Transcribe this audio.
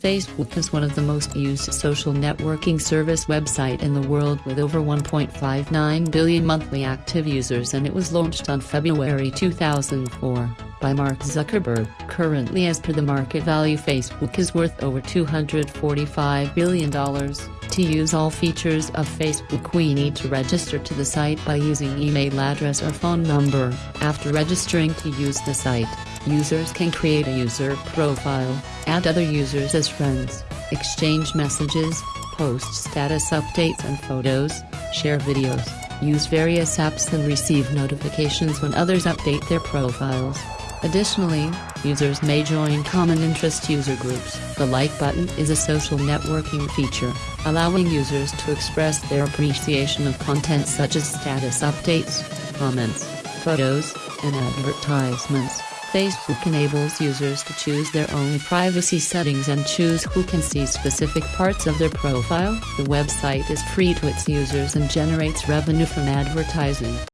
Facebook is one of the most used social networking service website in the world with over 1.59 billion monthly active users and it was launched on February 2004 by Mark Zuckerberg. Currently as per the market value Facebook is worth over $245 billion. To use all features of Facebook we need to register to the site by using email address or phone number. After registering to use the site, users can create a user profile, add other users as friends, exchange messages, post status updates and photos, share videos, use various apps and receive notifications when others update their profiles. Additionally, users may join common interest user groups. The like button is a social networking feature, allowing users to express their appreciation of content such as status updates, comments, photos, and advertisements. Facebook enables users to choose their own privacy settings and choose who can see specific parts of their profile. The website is free to its users and generates revenue from advertising.